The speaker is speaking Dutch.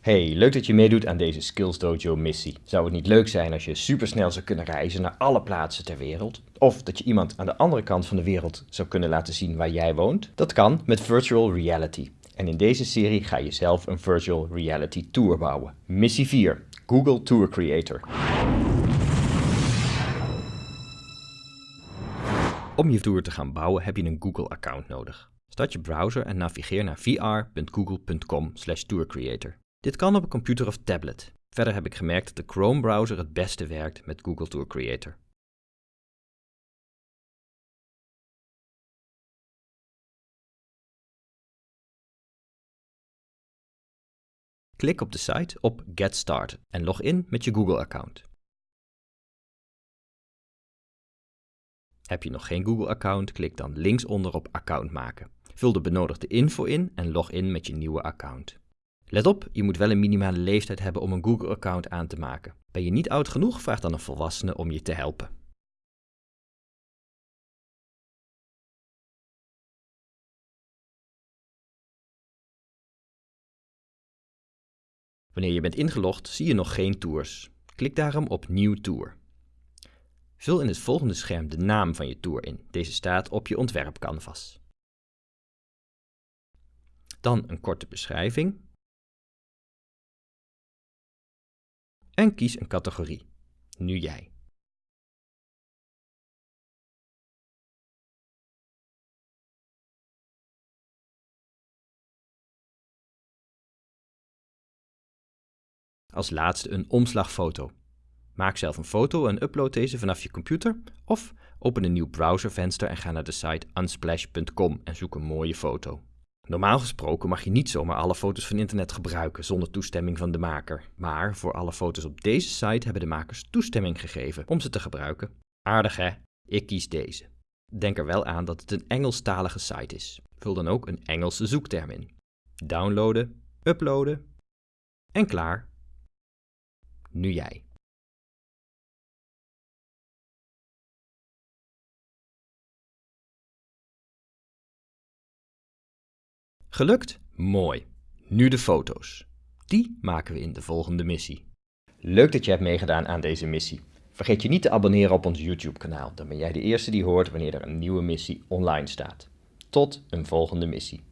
Hey, leuk dat je meedoet aan deze Skills Dojo missie. Zou het niet leuk zijn als je supersnel zou kunnen reizen naar alle plaatsen ter wereld? Of dat je iemand aan de andere kant van de wereld zou kunnen laten zien waar jij woont? Dat kan met virtual reality. En in deze serie ga je zelf een virtual reality tour bouwen. Missie 4. Google Tour Creator. Om je tour te gaan bouwen heb je een Google-account nodig. Start je browser en navigeer naar vr.google.com/tourcreator. Dit kan op een computer of tablet. Verder heb ik gemerkt dat de Chrome-browser het beste werkt met Google Tour Creator. Klik op de site op Get Started en log in met je Google-account. Heb je nog geen Google-account, klik dan linksonder op Account maken. Vul de benodigde info in en log in met je nieuwe account. Let op, je moet wel een minimale leeftijd hebben om een Google-account aan te maken. Ben je niet oud genoeg, vraag dan een volwassene om je te helpen. Wanneer je bent ingelogd, zie je nog geen tours. Klik daarom op Nieuw Tour. Vul in het volgende scherm de naam van je tour in. Deze staat op je ontwerpcanvas. Dan een korte beschrijving en kies een categorie. Nu jij. Als laatste een omslagfoto. Maak zelf een foto en upload deze vanaf je computer of open een nieuw browservenster en ga naar de site unsplash.com en zoek een mooie foto. Normaal gesproken mag je niet zomaar alle foto's van internet gebruiken zonder toestemming van de maker. Maar voor alle foto's op deze site hebben de makers toestemming gegeven om ze te gebruiken. Aardig hè? Ik kies deze. Denk er wel aan dat het een Engelstalige site is. Vul dan ook een Engelse zoekterm in. Downloaden, uploaden en klaar. Nu jij. Gelukt? Mooi. Nu de foto's. Die maken we in de volgende missie. Leuk dat je hebt meegedaan aan deze missie. Vergeet je niet te abonneren op ons YouTube kanaal, dan ben jij de eerste die hoort wanneer er een nieuwe missie online staat. Tot een volgende missie.